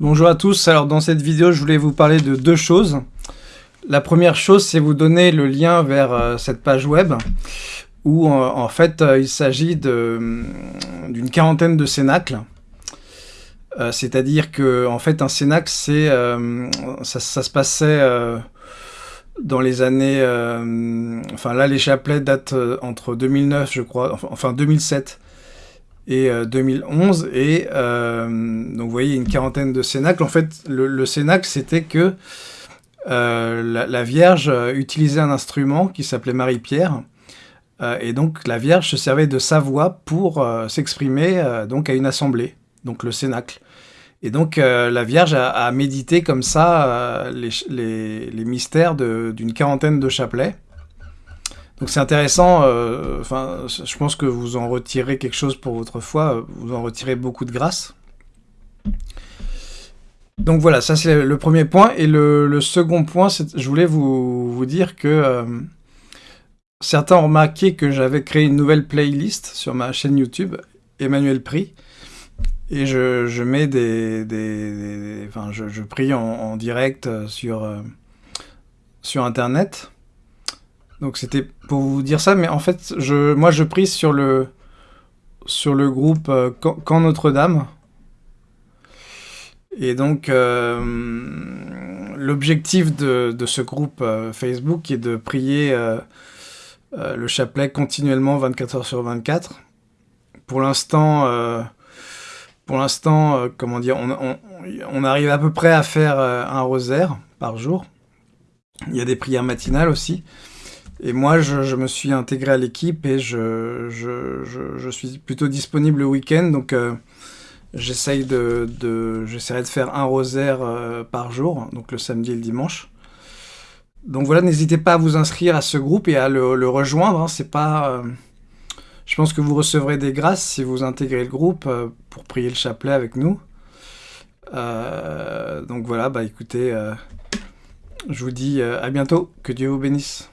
Bonjour à tous, alors dans cette vidéo je voulais vous parler de deux choses. La première chose c'est vous donner le lien vers euh, cette page web où euh, en fait euh, il s'agit d'une quarantaine de cénacles. C'est-à-dire que en fait un cénacle c'est ça, ça, se passait dans les années enfin là les chapelets datent entre 2009 je crois enfin 2007 et 2011. Euh, et euh, donc vous voyez une quarantaine de cénacles. En fait, le, le cénacle, c'était que euh, la, Vierge utilisait un instrument qui s'appelait Marie-Pierre. et donc la Vierge se servait de sa voix pour s'exprimer donc à une assemblée, donc le cénacle. Et donc la Vierge a, médité comme ça les, les, les, mystères d'une quarantaine de chapelets. Donc c'est intéressant, euh, je pense que vous en retirez quelque chose pour votre foi, vous en retirez beaucoup de grâce. Donc voilà, ça c'est le premier point. Et le, second point, je voulais vous, dire que euh, certains ont remarqué que j'avais créé une nouvelle playlist sur ma chaîne YouTube, Emmanuel Prie. Et je, mets des... je, prie en, direct sur, euh, sur Internet. Donc c'était pour vous dire ça, mais en fait, je, moi je prie sur le, sur le groupe euh, Quand Notre-Dame. Et donc, euh, l'objectif de, ce groupe euh, Facebook est de prier le chapelet continuellement 24 heures sur 24. Pour l'instant, pour l'instant, comment dire, on, on, arrive à peu près à faire un rosaire par jour. Il y a des prières matinales aussi. Et moi, je, me suis intégré à l'équipe et je, je, suis plutôt disponible le week-end. Donc, euh, j'essaye de, de, j'essaierai de faire un rosaire euh, par jour, donc le samedi et le dimanche. Donc voilà, n'hésitez pas à vous inscrire à ce groupe et à le, rejoindre. Hein. Pas... Euh, je pense que vous recevrez des grâces si vous intégrez le groupe pour prier le chapelet avec nous. donc voilà, bah écoutez, je vous dis à bientôt. Que Dieu vous bénisse.